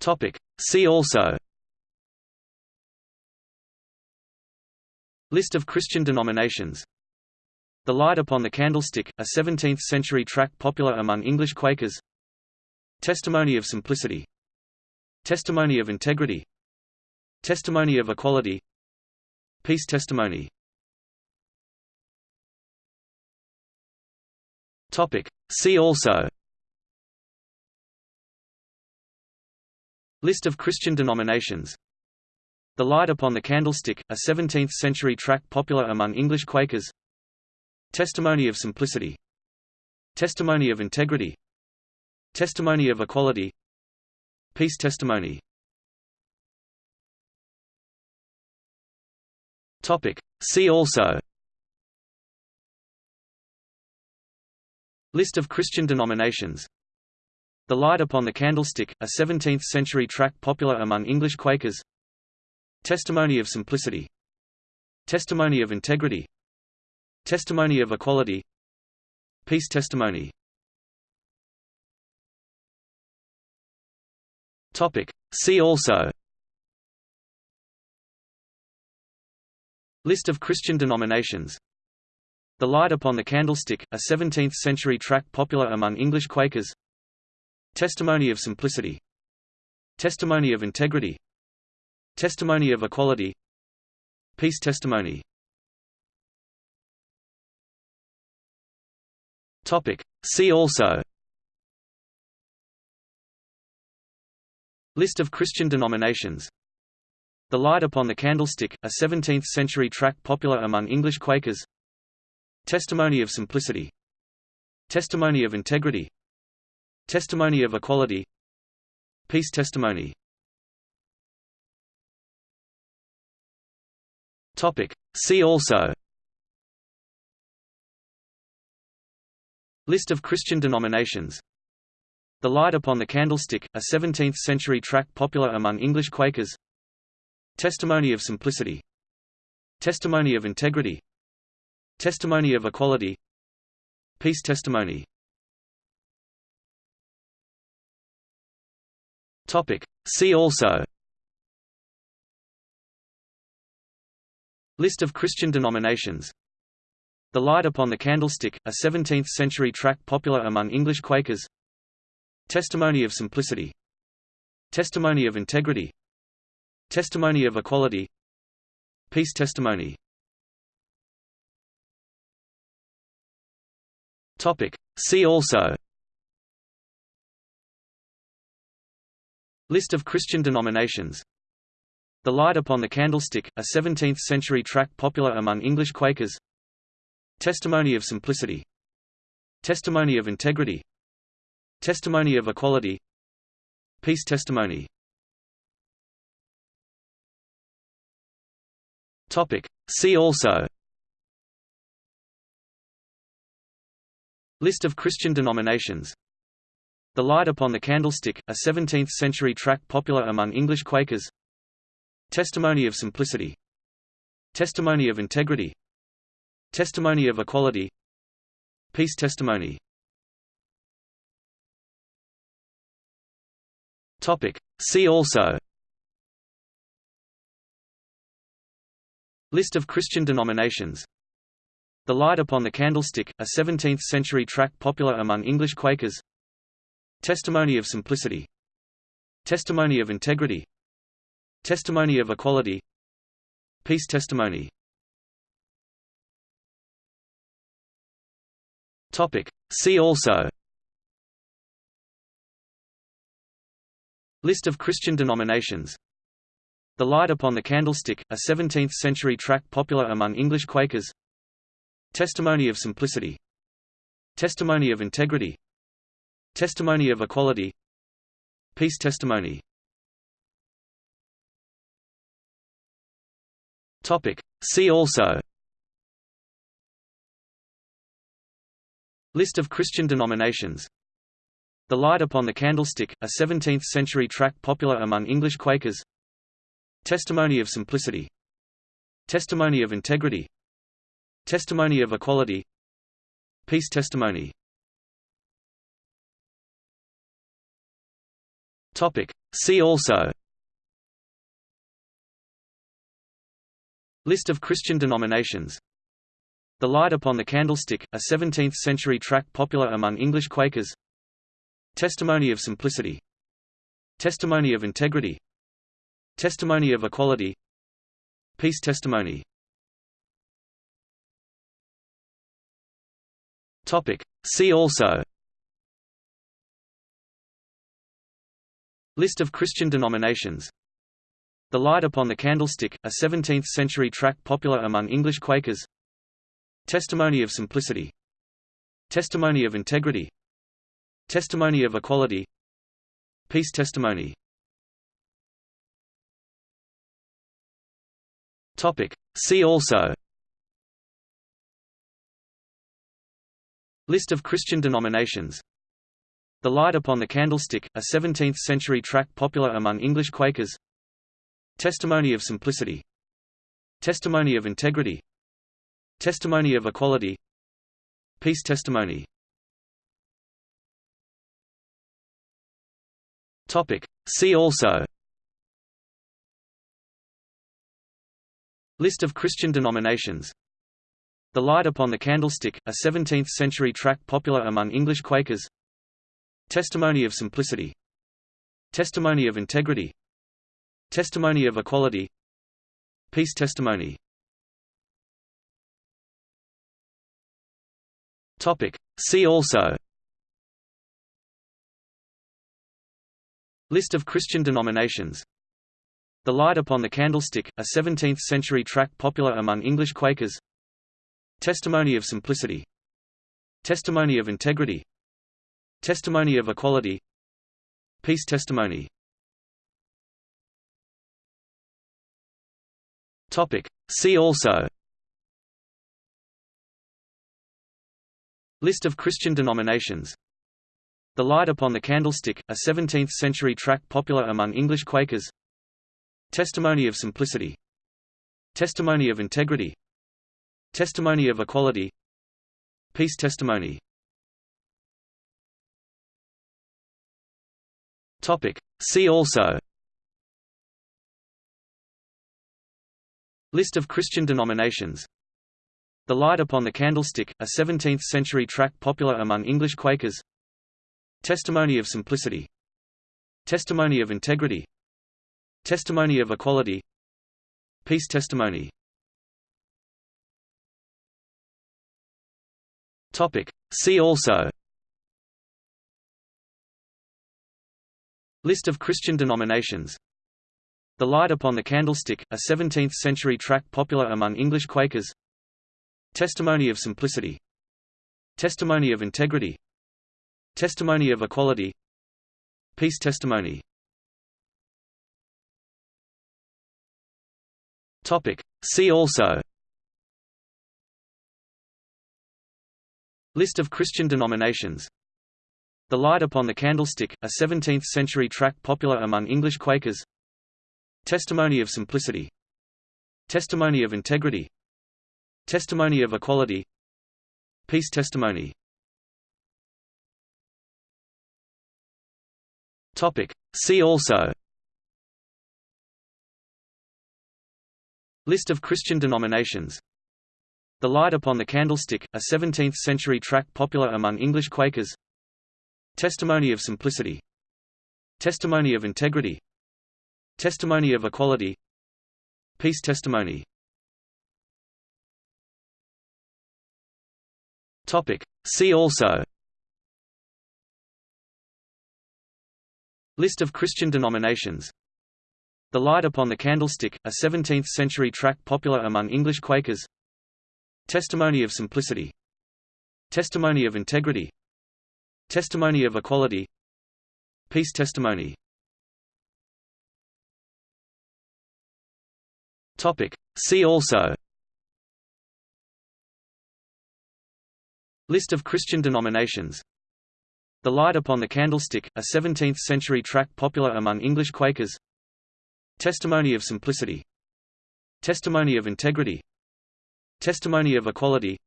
Topic. See also. List of Christian denominations. The Light Upon the Candlestick, a 17th-century tract popular among English Quakers. Testimony of Simplicity. Testimony of Integrity. Testimony of Equality. Peace Testimony. Topic. See also List of Christian denominations. The Light Upon the Candlestick, a 17th-century tract popular among English Quakers. Testimony of Simplicity. Testimony of Integrity. Testimony of Equality. Peace Testimony. Topic. See also. List of Christian denominations The Light Upon the Candlestick, a 17th-century tract popular among English Quakers. Testimony of Simplicity. Testimony of Integrity. Testimony of Equality. Peace Testimony. See also. List of Christian denominations. The Light Upon the Candlestick, a 17th-century tract popular among English Quakers Testimony of Simplicity. Testimony of Integrity. Testimony of Equality. Peace Testimony. See also. List of Christian denominations. The Light Upon the Candlestick, a 17th-century tract popular among English Quakers. Testimony of Simplicity. Testimony of Integrity Testimony of Equality. Peace Testimony. Topic. See also. List of Christian denominations. The Light Upon the Candlestick, a 17th-century tract popular among English Quakers. Testimony of Simplicity. Testimony of Integrity. Testimony of Equality. Peace Testimony Topic. See also. List of Christian denominations. The Light Upon the Candlestick, a 17th-century tract popular among English Quakers. Testimony of Simplicity. Testimony of Integrity. Testimony of Equality. Peace Testimony. See also List of Christian denominations. The Light Upon the Candlestick, a 17th-century tract popular among English Quakers. Testimony of Simplicity. Testimony of Integrity. Testimony of Equality. Peace Testimony. Topic. See also. List of Christian denominations The Light Upon the Candlestick, a 17th-century tract popular among English Quakers. Testimony of Simplicity. Testimony of Integrity. Testimony of Equality. Peace Testimony. See also. List of Christian denominations. The Light Upon the Candlestick, a 17th-century tract popular among English Quakers Testimony of Simplicity. Testimony of Integrity. Testimony of Equality. Peace Testimony. See also. List of Christian denominations. The Light Upon the Candlestick, a 17th-century tract popular among English Quakers. Testimony of Simplicity. Testimony of Integrity Testimony of Equality. Peace Testimony. Topic. See also. List of Christian denominations. The Light Upon the Candlestick, a 17th-century tract popular among English Quakers. Testimony of Simplicity. Testimony of Integrity. Testimony of Equality. Peace Testimony Topic. See also List of Christian denominations The Light Upon the Candlestick, a 17th-century tract popular among English Quakers. Testimony of Simplicity. Testimony of Integrity. Testimony of Equality. Peace Testimony. Topic. See also List of Christian denominations. The Light Upon the Candlestick, a 17th-century tract popular among English Quakers. Testimony of Simplicity. Testimony of Integrity. Testimony of Equality. Peace Testimony. See also. List of Christian denominations The Light Upon the Candlestick, a 17th-century tract popular among English Quakers. Testimony of Simplicity. Testimony of Integrity. Testimony of Equality. Peace Testimony. See also. List of Christian denominations. The Light Upon the Candlestick, a 17th-century tract popular among English Quakers Testimony of Simplicity. Testimony of Integrity. Testimony of Equality. Peace Testimony. Topic. See also. List of Christian denominations. The Light Upon the Candlestick, a 17th-century tract popular among English Quakers. Testimony of Simplicity. Testimony of Integrity Testimony of Equality. Peace Testimony. Topic. See also. List of Christian denominations. The Light Upon the Candlestick, a 17th-century tract popular among English Quakers. Testimony of Simplicity. Testimony of Integrity. Testimony of Equality. Peace Testimony Topic. See also. List of Christian denominations. The Light Upon the Candlestick, a 17th-century tract popular among English Quakers. Testimony of Simplicity. Testimony of Integrity. Testimony of Equality. Peace Testimony. Topic. See also List of Christian denominations. The Light Upon the Candlestick, a 17th-century tract popular among English Quakers. Testimony of Simplicity. Testimony of Integrity. Testimony of Equality. Peace Testimony. See also. List of Christian denominations the Light Upon the Candlestick, a 17th-century tract popular among English Quakers. Testimony of Simplicity. Testimony of Integrity. Testimony of Equality. Peace Testimony. See also. List of Christian denominations. The Light Upon the Candlestick, a 17th-century tract popular among English Quakers Testimony of Simplicity. Testimony of Integrity. Testimony of Equality. Peace Testimony. See also. List of Christian denominations. The Light Upon the Candlestick, a 17th-century tract popular among English Quakers. Testimony of Simplicity. Testimony of Integrity Testimony of Equality. Peace Testimony. Topic. See also. List of Christian denominations. The Light Upon the Candlestick, a 17th-century tract popular among English Quakers. Testimony of Simplicity. Testimony of Integrity. Testimony of Equality.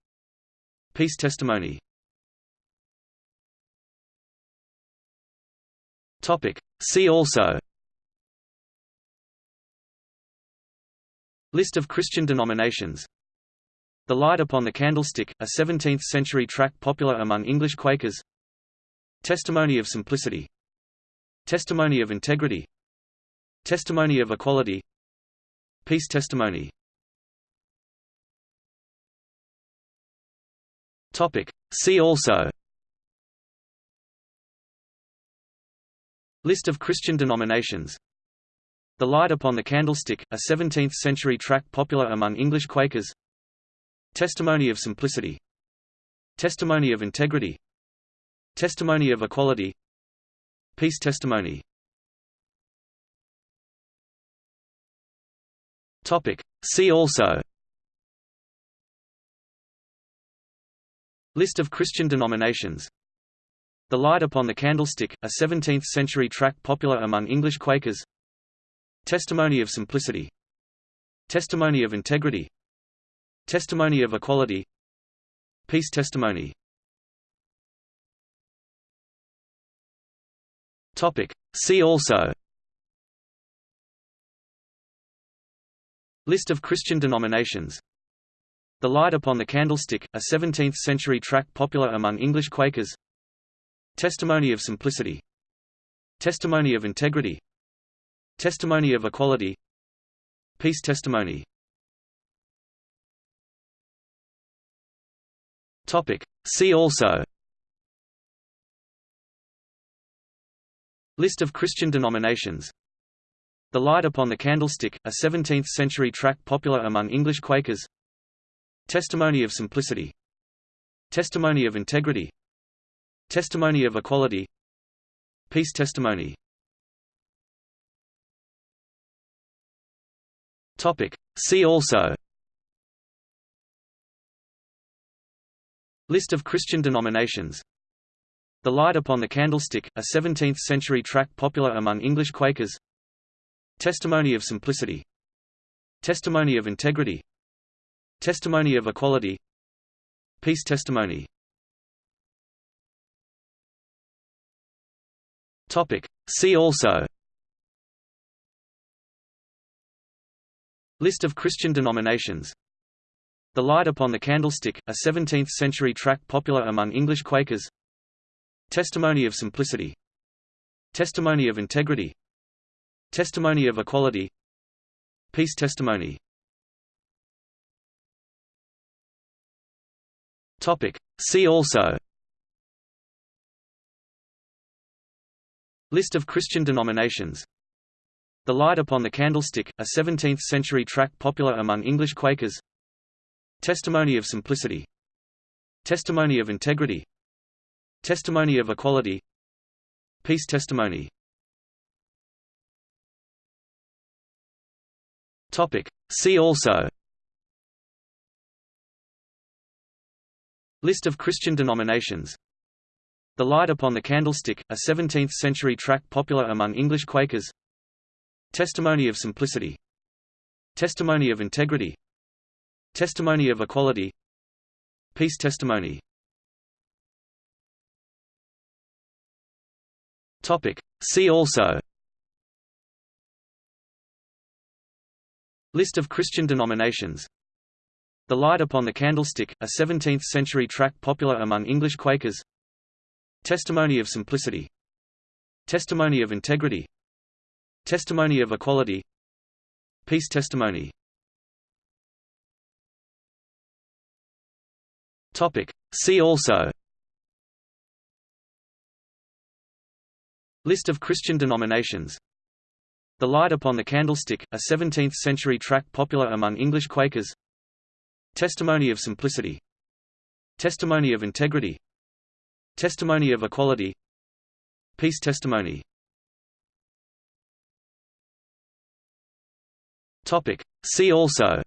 Peace Testimony Topic. See also. List of Christian denominations. The Light Upon the Candlestick, a 17th-century tract popular among English Quakers. Testimony of Simplicity. Testimony of Integrity. Testimony of Equality. Peace Testimony. Topic. See also List of Christian denominations. The Light Upon the Candlestick, a 17th-century tract popular among English Quakers. Testimony of Simplicity. Testimony of Integrity. Testimony of Equality. Peace Testimony. Topic. See also. List of Christian denominations The Light Upon the Candlestick, a 17th-century tract popular among English Quakers. Testimony of Simplicity. Testimony of Integrity. Testimony of Equality. Peace Testimony. Topic. See also. List of Christian denominations. The Light Upon the Candlestick, a 17th-century tract popular among English Quakers Testimony of Simplicity. Testimony of Integrity. Testimony of Equality. Peace Testimony. Topic. See also. List of Christian denominations. The Light Upon the Candlestick, a 17th-century tract popular among English Quakers. Testimony of Simplicity. Testimony of Integrity Testimony of Equality. Peace Testimony. Topic. See also. List of Christian denominations. The Light Upon the Candlestick, a 17th-century tract popular among English Quakers. Testimony of Simplicity. Testimony of Integrity. Testimony of Equality. Peace Testimony Topic. See also List of Christian denominations The Light Upon the Candlestick, a 17th-century tract popular among English Quakers. Testimony of Simplicity. Testimony of Integrity. Testimony of Equality. Peace Testimony. Topic. See also List of Christian denominations. The Light Upon the Candlestick, a 17th-century tract popular among English Quakers. Testimony of Simplicity. Testimony of Integrity. Testimony of Equality. Peace Testimony. See also. List of Christian denominations The Light Upon the Candlestick, a 17th-century tract popular among English Quakers. Testimony of Simplicity. Testimony of Integrity. Testimony of Equality. Peace Testimony. See also. List of Christian denominations. The Light Upon the Candlestick, a 17th-century tract popular among English Quakers Testimony of Simplicity. Testimony of Integrity. Testimony of Equality. Peace Testimony. See also. List of Christian denominations. The Light Upon the Candlestick, a 17th-century tract popular among English Quakers. Testimony of Simplicity. Testimony of Integrity Testimony of Equality. Peace Testimony. See also.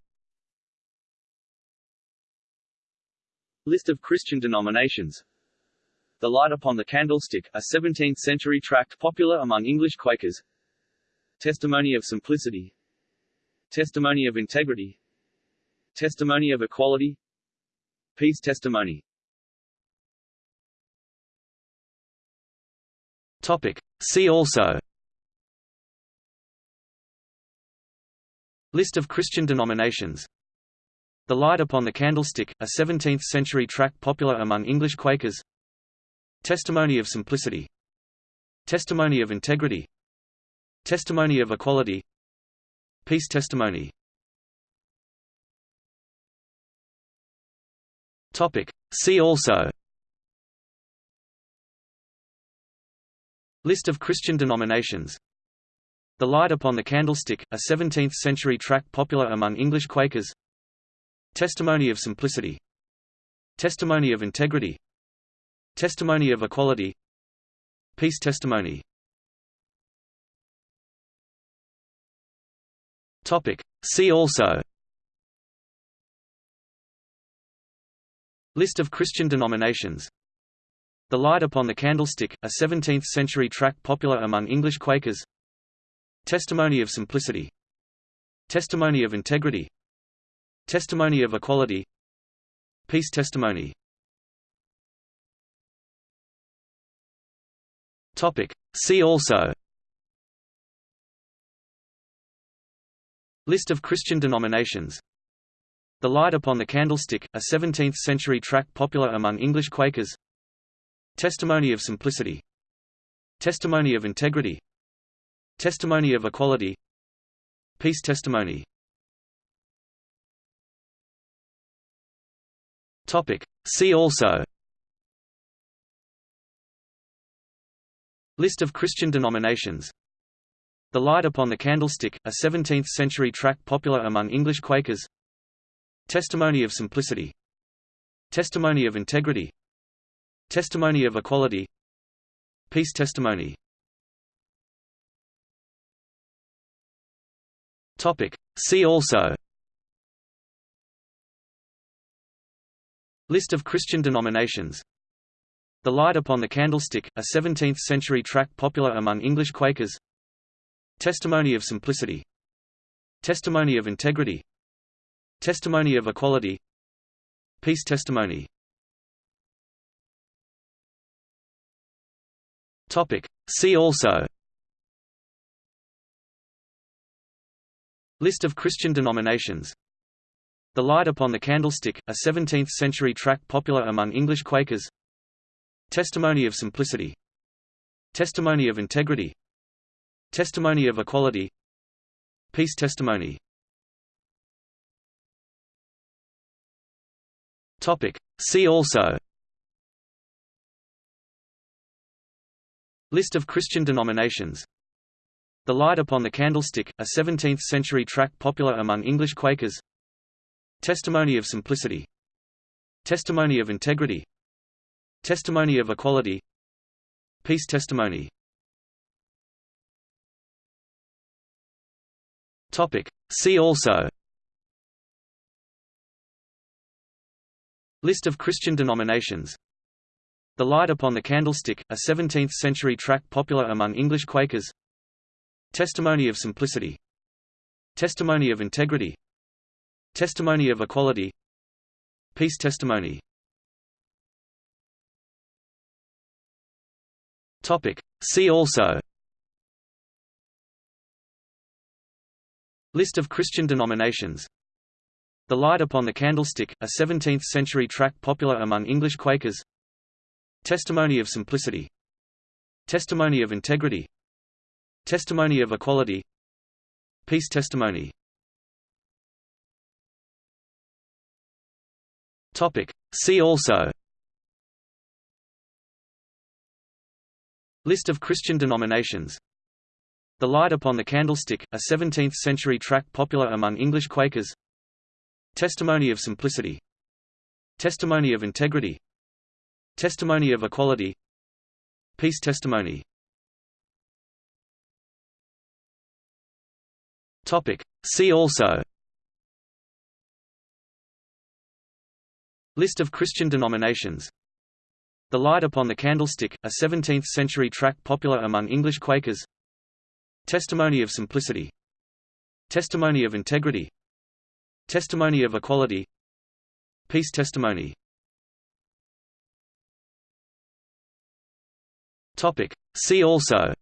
List of Christian denominations. The Light Upon the Candlestick, a 17th-century tract popular among English Quakers. Testimony of Simplicity. Testimony of Integrity. Testimony of Equality. Peace Testimony Topic. See also. List of Christian denominations. The Light Upon the Candlestick, a 17th-century tract popular among English Quakers. Testimony of Simplicity. Testimony of Integrity. Testimony of Equality. Peace Testimony. Topic. See also List of Christian denominations. The Light Upon the Candlestick, a 17th-century tract popular among English Quakers. Testimony of Simplicity. Testimony of Integrity. Testimony of Equality. Peace Testimony. See also. List of Christian denominations The Light Upon the Candlestick, a 17th-century tract popular among English Quakers. Testimony of Simplicity. Testimony of Integrity. Testimony of Equality. Peace Testimony. See also. List of Christian denominations. The Light Upon the Candlestick, a 17th-century tract popular among English Quakers Testimony of Simplicity. Testimony of Integrity. Testimony of Equality. Peace Testimony. Topic. See also. List of Christian denominations. The Light Upon the Candlestick, a 17th-century tract popular among English Quakers. Testimony of Simplicity. Testimony of Integrity Testimony of Equality. Peace Testimony. See also. List of Christian denominations. The Light Upon the Candlestick, a 17th-century tract popular among English Quakers. Testimony of Simplicity. Testimony of Integrity. Testimony of Equality. Peace Testimony Topic. See also List of Christian denominations The Light Upon the Candlestick, a 17th-century tract popular among English Quakers Testimony of Simplicity Testimony of Integrity Testimony of Equality Peace Testimony. See also List of Christian denominations. The Light Upon the Candlestick, a 17th-century tract popular among English Quakers. Testimony of Simplicity. Testimony of Integrity. Testimony of Equality. Peace Testimony. See also. List of Christian denominations The Light Upon the Candlestick, a 17th-century tract popular among English Quakers. Testimony of Simplicity. Testimony of Integrity. Testimony of Equality. Peace Testimony. See also. List of Christian denominations. The Light Upon the Candlestick, a 17th-century tract popular among English Quakers Testimony of Simplicity. Testimony of Integrity. Testimony of Equality. Peace Testimony. See also. List of Christian denominations. The Light Upon the Candlestick, a 17th-century tract popular among English Quakers. Testimony of Simplicity. Testimony of Integrity Testimony of Equality. Peace Testimony. Topic. See also. List of Christian denominations. The Light Upon the Candlestick, a 17th-century tract popular among English Quakers. Testimony of Simplicity. Testimony of Integrity. Testimony of Equality. Peace Testimony Topic. See also.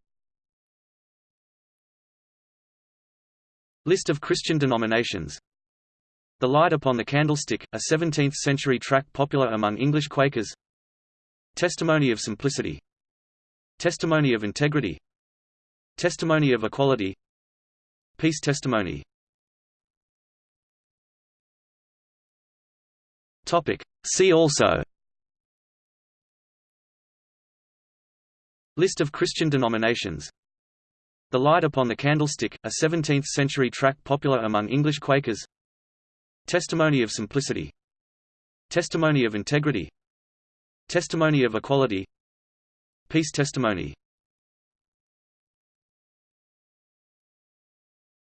List of Christian denominations. The Light Upon the Candlestick, a 17th-century tract popular among English Quakers. Testimony of Simplicity. Testimony of Integrity. Testimony of Equality. Peace Testimony. Topic. See also List of Christian denominations. The Light Upon the Candlestick, a 17th-century tract popular among English Quakers. Testimony of Simplicity. Testimony of Integrity. Testimony of Equality. Peace Testimony.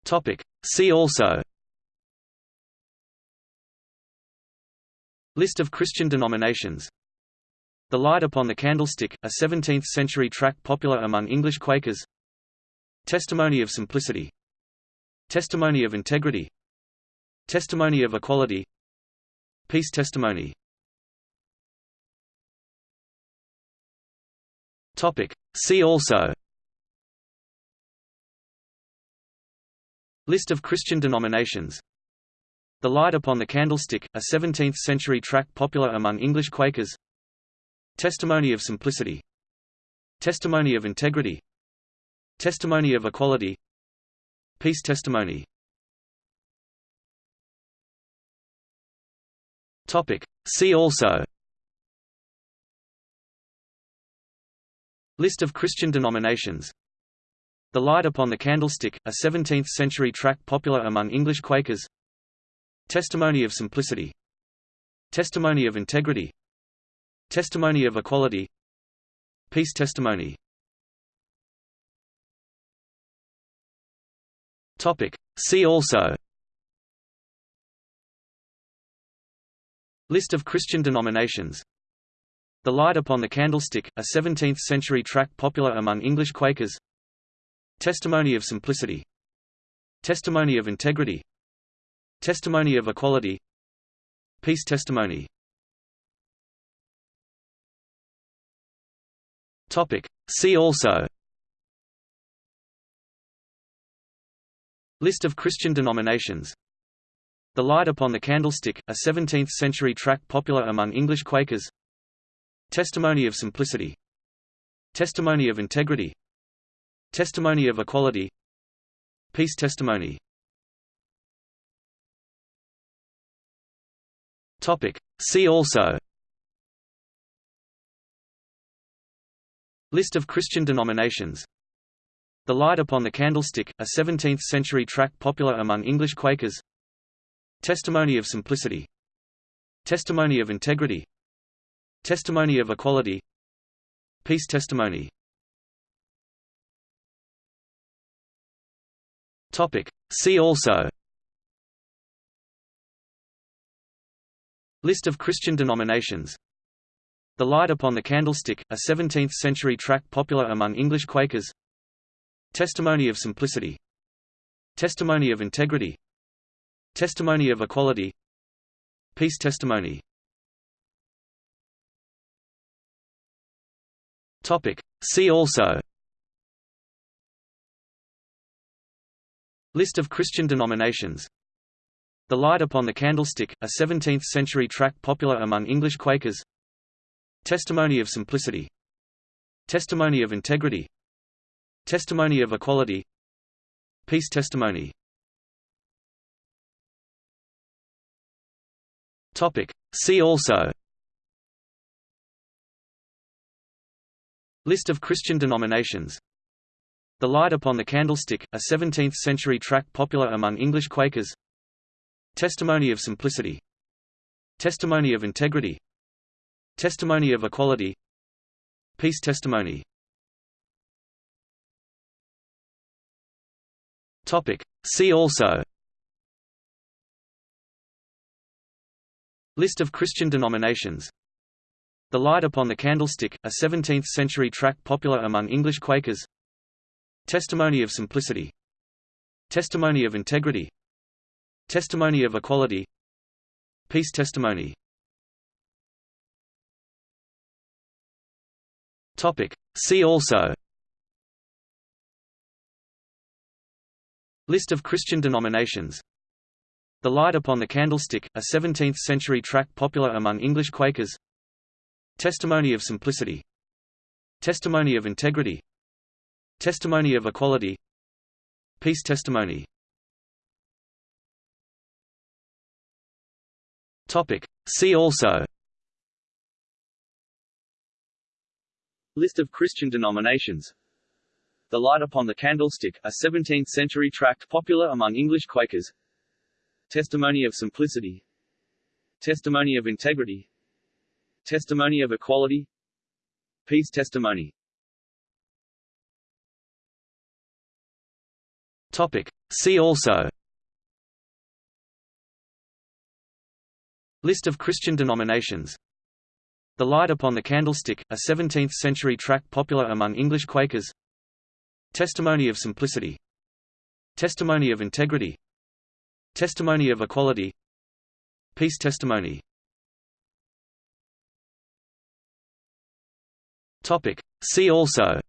Topic. See also. List of Christian denominations the Light Upon the Candlestick, a 17th-century tract popular among English Quakers. Testimony of Simplicity. Testimony of Integrity. Testimony of Equality. Peace Testimony. See also. List of Christian denominations. The Light Upon the Candlestick, a 17th-century tract popular among English Quakers Testimony of simplicity. Testimony of integrity. Testimony of equality. Peace testimony. See also. List of Christian denominations. The Light Upon the Candlestick, a 17th-century tract popular among English Quakers. Testimony of Simplicity. Testimony of Integrity Testimony of Equality. Peace Testimony. Topic. See also. List of Christian denominations. The Light Upon the Candlestick, a 17th-century tract popular among English Quakers. Testimony of Simplicity. Testimony of Integrity. Testimony of Equality. Peace Testimony Topic. See also. List of Christian denominations. The Light Upon the Candlestick, a 17th-century tract popular among English Quakers. Testimony of Simplicity. Testimony of Integrity. Testimony of Equality. Peace Testimony. Topic. See also List of Christian denominations. The Light Upon the Candlestick, a 17th-century tract popular among English Quakers. Testimony of Simplicity. Testimony of Integrity. Testimony of Equality. Peace Testimony. Topic. See also. List of Christian denominations the Light Upon the Candlestick, a 17th-century tract popular among English Quakers. Testimony of Simplicity. Testimony of Integrity. Testimony of Equality. Peace Testimony. See also. List of Christian denominations. The Light Upon the Candlestick, a 17th-century tract popular among English Quakers Testimony of Simplicity. Testimony of Integrity. Testimony of Equality. Peace Testimony. See also. List of Christian denominations. The Light Upon the Candlestick, a 17th-century tract popular among English Quakers. Testimony of Simplicity. Testimony of Integrity Testimony of Equality. Peace Testimony. Topic. See also. List of Christian denominations. The Light Upon the Candlestick, a 17th-century tract popular among English Quakers. Testimony of Simplicity. Testimony of Integrity. Testimony of Equality. Peace Testimony Topic. See also List of Christian denominations The Light Upon the Candlestick, a 17th-century tract popular among English Quakers. Testimony of Simplicity. Testimony of Integrity. Testimony of Equality. Peace Testimony. Topic. See also List of Christian denominations. The Light Upon the Candlestick, a 17th-century tract popular among English Quakers. Testimony of Simplicity. Testimony of Integrity. Testimony of Equality. Peace Testimony. Topic. See also. List of Christian denominations The Light Upon the Candlestick, a 17th-century tract popular among English Quakers. Testimony of Simplicity. Testimony of Integrity. Testimony of Equality. Peace Testimony. See also.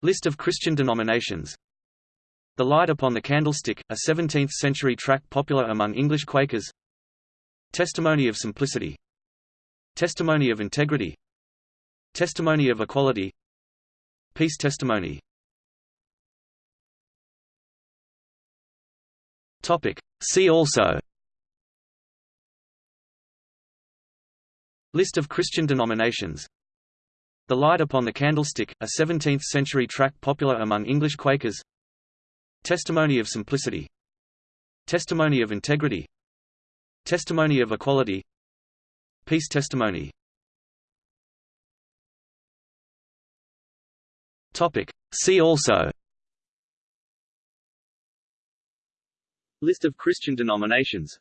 List of Christian denominations. The Light Upon the Candlestick, a 17th-century tract popular among English Quakers Testimony of Simplicity. Testimony of Integrity. Testimony of Equality. Peace Testimony. See also. List of Christian denominations. The Light Upon the Candlestick, a 17th-century tract popular among English Quakers. Testimony of Simplicity. Testimony of Integrity Testimony of Equality. Peace Testimony. Topic. See also. List of Christian denominations.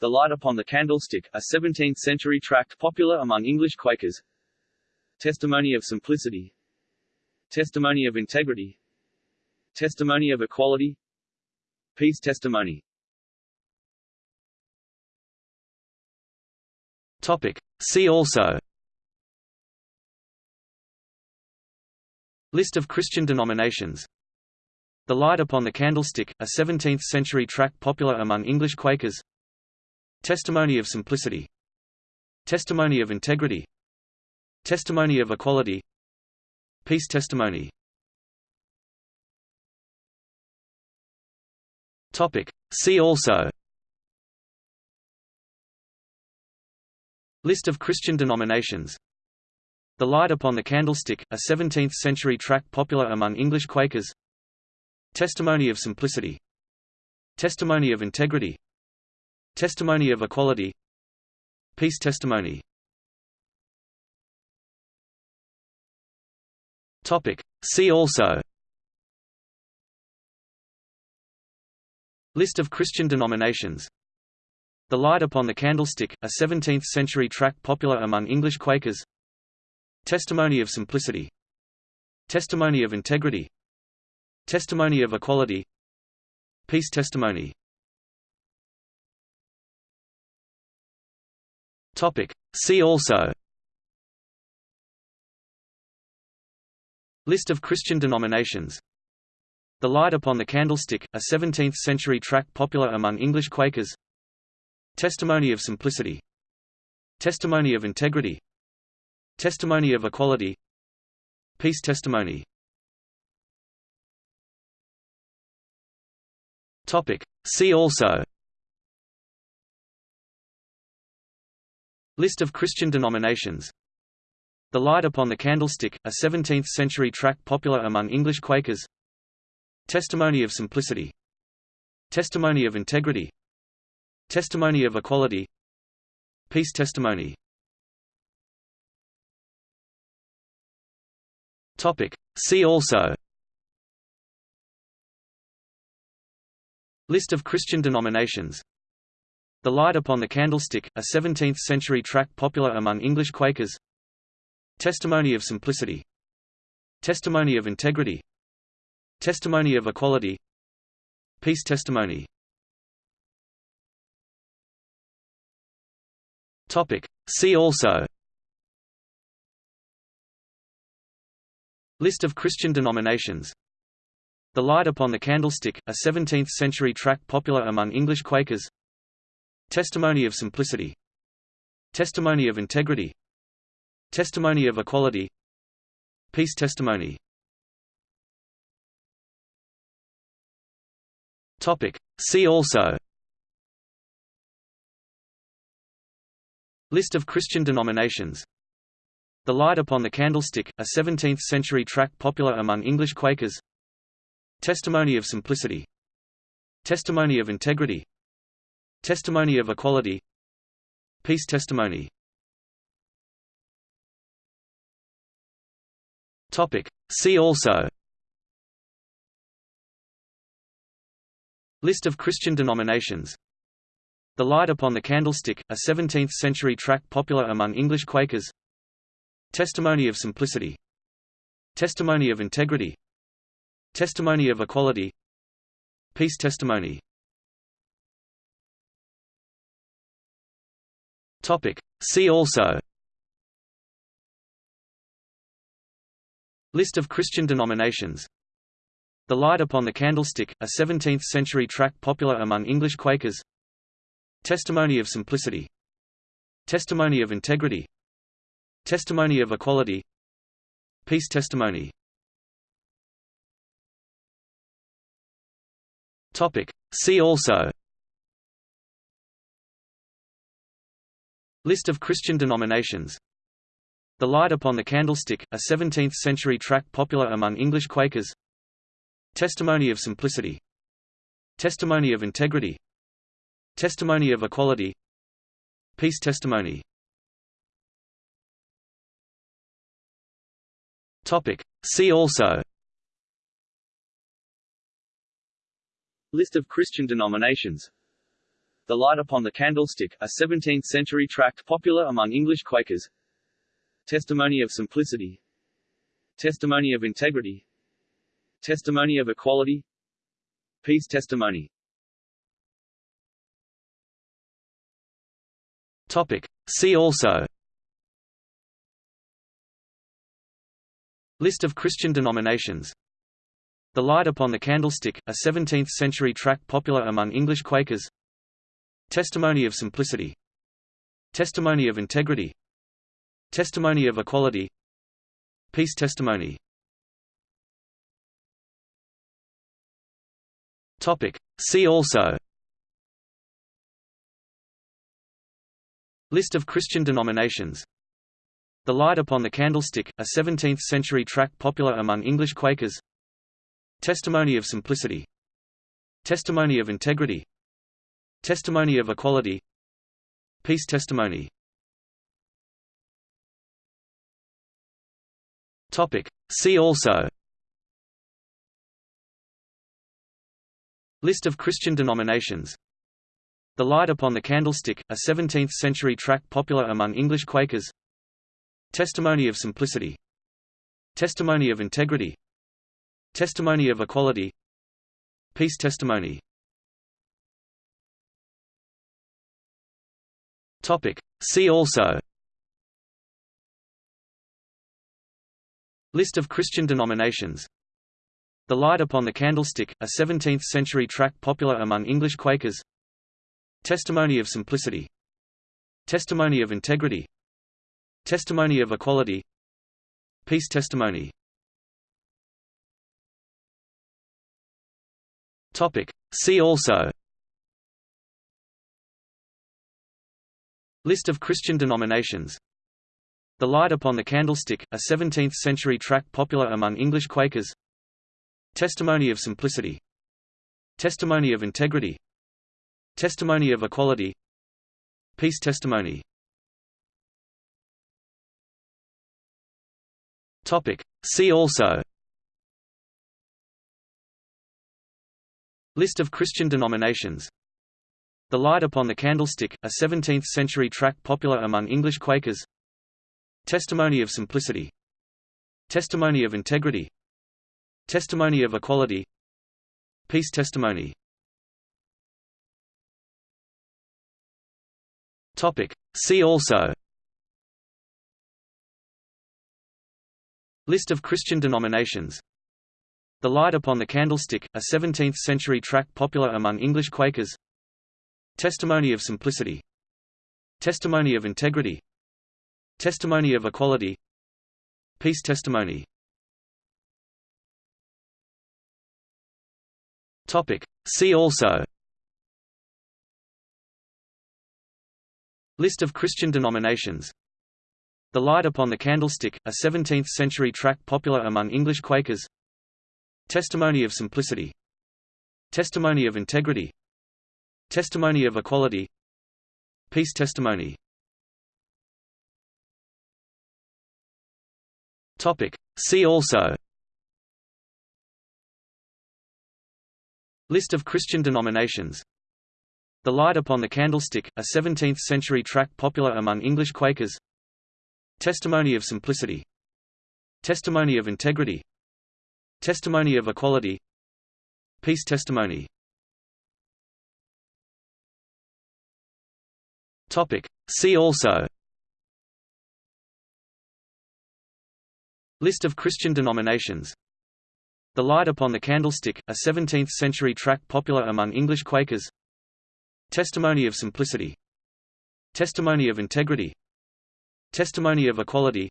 The Light Upon the Candlestick, a 17th-century tract popular among English Quakers. Testimony of Simplicity. Testimony of Integrity. Testimony of Equality. Peace Testimony Topic. See also. List of Christian denominations. The Light Upon the Candlestick, a 17th-century tract popular among English Quakers. Testimony of Simplicity. Testimony of Integrity. Testimony of Equality. Peace Testimony. Topic. See also List of Christian denominations. The Light Upon the Candlestick, a 17th-century tract popular among English Quakers. Testimony of Simplicity. Testimony of Integrity. Testimony of Equality. Peace Testimony. Topic. See also. List of Christian denominations The Light Upon the Candlestick, a 17th-century tract popular among English Quakers. Testimony of Simplicity. Testimony of Integrity. Testimony of Equality. Peace Testimony. See also. List of Christian denominations. The Light Upon the Candlestick, a 17th-century tract popular among English Quakers Testimony of Simplicity. Testimony of Integrity. Testimony of Equality. Peace Testimony. See also. List of Christian denominations. The Light Upon the Candlestick, a 17th-century tract popular among English Quakers. Testimony of Simplicity. Testimony of Integrity Testimony of Equality. Peace Testimony. Topic. See also. List of Christian denominations. The Light Upon the Candlestick, a 17th-century tract popular among English Quakers. Testimony of Simplicity. Testimony of Integrity. Testimony of Equality. Peace Testimony Topic. See also List of Christian denominations The Light Upon the Candlestick, a 17th-century tract popular among English Quakers. Testimony of Simplicity. Testimony of Integrity. Testimony of Equality. Peace Testimony. Topic. See also List of Christian denominations. The Light Upon the Candlestick, a 17th-century tract popular among English Quakers. Testimony of Simplicity. Testimony of Integrity. Testimony of Equality. Peace Testimony. See also. List of Christian denominations The Light Upon the Candlestick, a 17th-century tract popular among English Quakers. Testimony of Simplicity. Testimony of Integrity. Testimony of Equality. Peace Testimony. See also. List of Christian denominations. The Light Upon the Candlestick, a 17th-century tract popular among English Quakers Testimony of Simplicity. Testimony of Integrity. Testimony of Equality. Peace Testimony. Topic. See also. List of Christian denominations. The Light Upon the Candlestick, a 17th-century tract popular among English Quakers. Testimony of Simplicity. Testimony of Integrity Testimony of Equality. Peace Testimony. Topic. See also. List of Christian denominations. The Light Upon the Candlestick, a 17th-century tract popular among English Quakers. Testimony of Simplicity. Testimony of Integrity. Testimony of Equality. Peace Testimony Topic. See also List of Christian denominations The Light Upon the Candlestick, a 17th-century tract popular among English Quakers. Testimony of Simplicity. Testimony of Integrity. Testimony of Equality. Peace Testimony. Topic. See also List of Christian denominations. The Light Upon the Candlestick, a 17th-century tract popular among English Quakers. Testimony of Simplicity. Testimony of Integrity. Testimony of Equality. Peace Testimony. See also. List of Christian denominations The Light Upon the Candlestick, a 17th-century tract popular among English Quakers. Testimony of Simplicity. Testimony of Integrity. Testimony of Equality. Peace Testimony. See also. List of Christian denominations. The Light Upon the Candlestick, a 17th-century tract popular among English Quakers Testimony of Simplicity. Testimony of Integrity. Testimony of Equality. Peace Testimony. See also. List of Christian denominations. The Light Upon the Candlestick, a 17th-century tract popular among English Quakers. Testimony of Simplicity. Testimony of Integrity Testimony of Equality. Peace Testimony. Topic. See also. List of Christian denominations. The Light Upon the Candlestick, a 17th-century tract popular among English Quakers. Testimony of Simplicity. Testimony of Integrity. Testimony of Equality. Peace Testimony Topic. See also. List of Christian denominations. The Light Upon the Candlestick, a 17th-century tract popular among English Quakers. Testimony of Simplicity. Testimony of Integrity. Testimony of Equality. Peace Testimony. Topic. See also List of Christian denominations. The Light Upon the Candlestick, a 17th-century tract popular among English Quakers. Testimony of Simplicity. Testimony of Integrity. Testimony of Equality. Peace Testimony. See also. List of Christian denominations The Light Upon the Candlestick, a 17th-century tract popular among English Quakers. Testimony of Simplicity. Testimony of Integrity. Testimony of Equality. Peace Testimony. See also. List of Christian denominations. The Light Upon the Candlestick, a 17th-century tract popular among English Quakers Testimony of Simplicity. Testimony of Integrity. Testimony of Equality.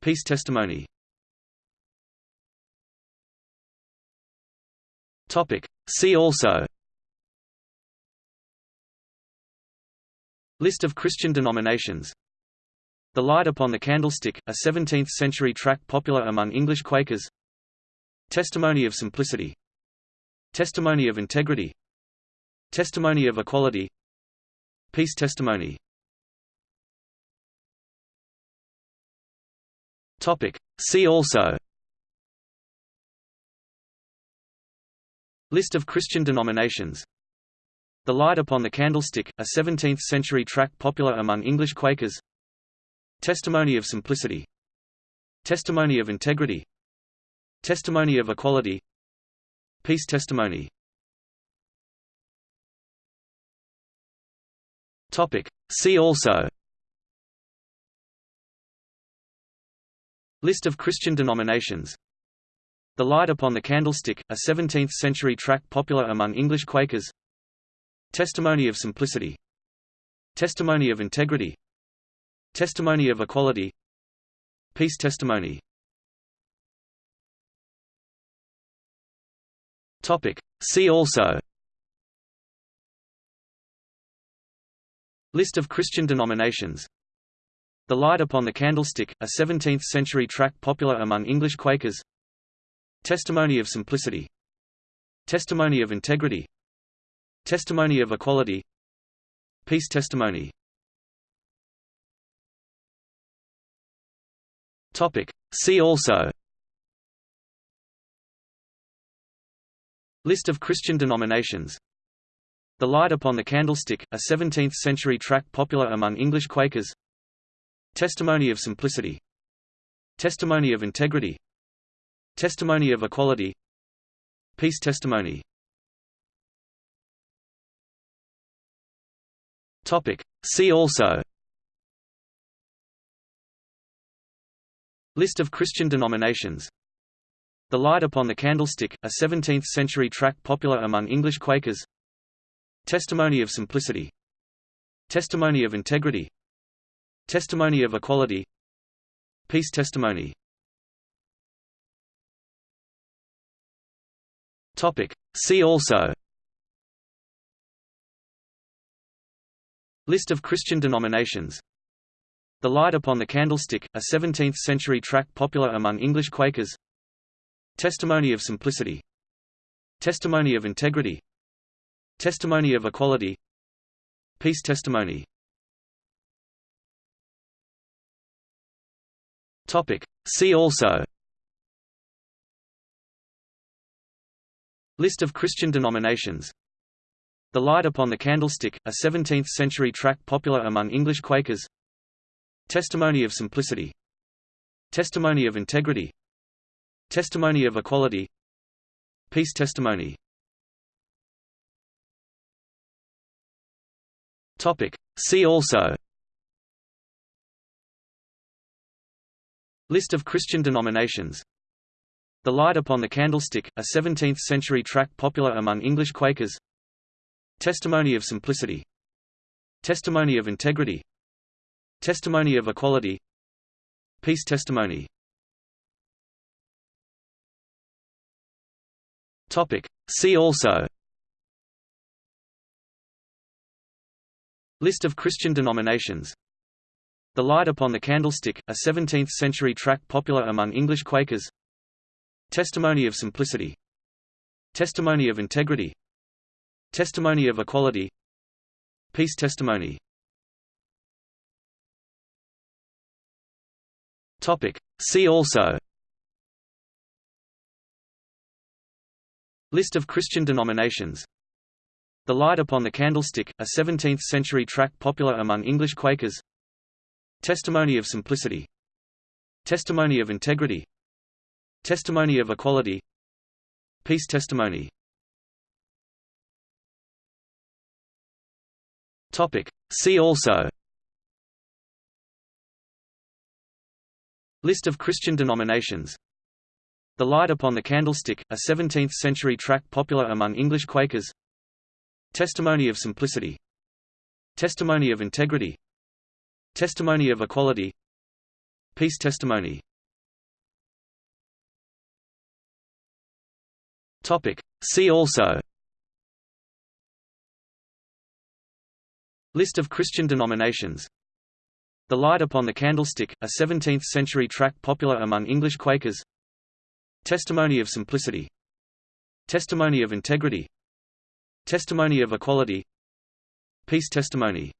Peace Testimony. See also. List of Christian denominations. The Light Upon the Candlestick, a 17th-century tract popular among English Quakers. Testimony of Simplicity. Testimony of Integrity Testimony of Equality. Peace Testimony. Topic. See also. List of Christian denominations. The Light Upon the Candlestick, a 17th-century tract popular among English Quakers. Testimony of Simplicity. Testimony of Integrity. Testimony of Equality. Peace Testimony Topic. See also. List of Christian denominations. The Light Upon the Candlestick, a 17th-century tract popular among English Quakers. Testimony of Simplicity. Testimony of Integrity. Testimony of Equality. Peace Testimony. Topic. See also List of Christian denominations. The Light Upon the Candlestick, a 17th-century tract popular among English Quakers. Testimony of Simplicity. Testimony of Integrity. Testimony of Equality. Peace Testimony. Topic. See also. List of Christian denominations The Light Upon the Candlestick, a 17th-century tract popular among English Quakers. Testimony of Simplicity. Testimony of Integrity. Testimony of Equality. Peace Testimony. See also. List of Christian denominations. The Light Upon the Candlestick, a 17th-century tract popular among English Quakers Testimony of Simplicity. Testimony of Integrity. Testimony of Equality. Peace Testimony. Topic. See also. List of Christian denominations. The Light Upon the Candlestick, a 17th-century tract popular among English Quakers. Testimony of Simplicity. Testimony of Integrity Testimony of Equality. Peace Testimony. Topic. See also. List of Christian denominations. The Light Upon the Candlestick, a 17th-century tract popular among English Quakers. Testimony of Simplicity. Testimony of Integrity. Testimony of Equality. Peace Testimony Topic. See also. List of Christian denominations. The Light Upon the Candlestick, a 17th-century tract popular among English Quakers. Testimony of Simplicity. Testimony of Integrity. Testimony of Equality. Peace Testimony. Topic. See also List of Christian denominations. The Light Upon the Candlestick, a 17th-century tract popular among English Quakers. Testimony of Simplicity. Testimony of Integrity. Testimony of Equality. Peace Testimony. Topic. See also. List of Christian denominations The Light Upon the Candlestick, a 17th-century tract popular among English Quakers. Testimony of Simplicity. Testimony of Integrity. Testimony of Equality. Peace Testimony. Topic. See also. List of Christian denominations. The Light Upon the Candlestick, a 17th-century tract popular among English Quakers Testimony of Simplicity. Testimony of Integrity. Testimony of Equality. Peace Testimony. Topic. See also. List of Christian denominations. The Light Upon the Candlestick, a 17th-century tract popular among English Quakers. Testimony of Simplicity. Testimony of Integrity Testimony of Equality. Peace Testimony